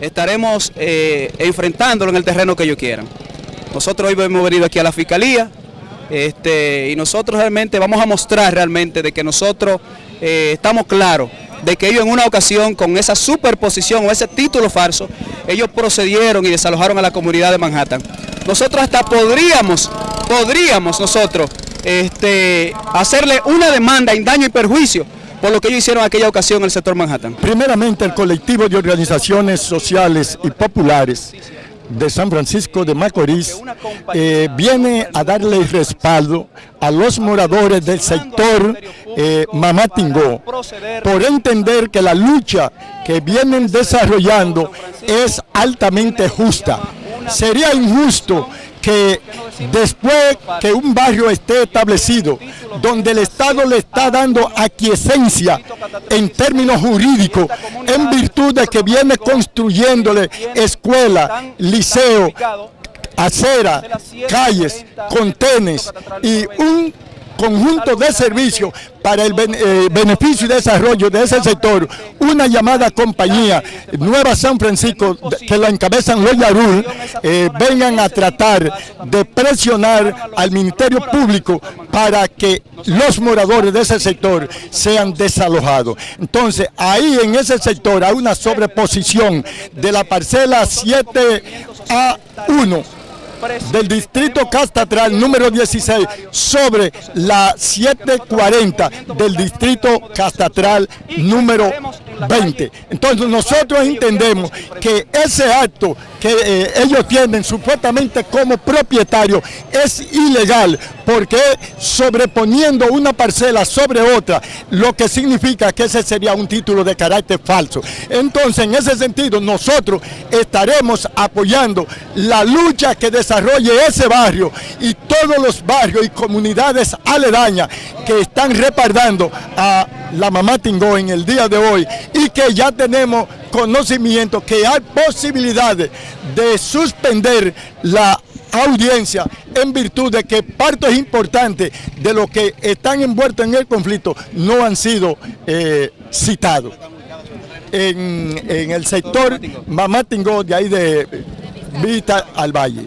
estaremos eh, enfrentándolo en el terreno que ellos quieran. Nosotros hoy hemos venido aquí a la Fiscalía este, y nosotros realmente vamos a mostrar realmente de que nosotros eh, estamos claros de que ellos en una ocasión con esa superposición o ese título falso, ellos procedieron y desalojaron a la comunidad de Manhattan. Nosotros hasta podríamos, podríamos nosotros este, hacerle una demanda en daño y perjuicio por lo que ellos hicieron aquella ocasión en el sector Manhattan. Primeramente el colectivo de organizaciones sociales y populares de San Francisco de Macorís eh, viene a darle respaldo a los moradores del sector eh, Mamatingó por entender que la lucha que vienen desarrollando es altamente justa. Sería injusto que después que un barrio esté establecido, donde el Estado le está dando aquiescencia en términos jurídicos, en virtud de que viene construyéndole escuela, liceo, acera, calles, contenes y un conjunto de servicios para el eh, beneficio y desarrollo de ese sector, una llamada compañía Nueva San Francisco, que la encabezan los Yarul, eh, vengan a tratar de presionar al Ministerio Público para que los moradores de ese sector sean desalojados. Entonces, ahí en ese sector hay una sobreposición de la parcela 7A1 del distrito Castatral número 16 sobre la 740 del distrito Castatral número 20. Entonces nosotros entendemos que ese acto que eh, ellos tienen supuestamente como propietario es ilegal porque sobreponiendo una parcela sobre otra, lo que significa que ese sería un título de carácter falso. Entonces, en ese sentido, nosotros estaremos apoyando la lucha que desarrolle ese barrio y todos los barrios y comunidades aledañas que están reparando a la mamá Tingó en el día de hoy y que ya tenemos conocimiento que hay posibilidades de suspender la audiencia en virtud de que partes importantes de los que están envueltos en el conflicto no han sido eh, citados. En, en, el sector Mamatingó de ahí de Vista al Valle.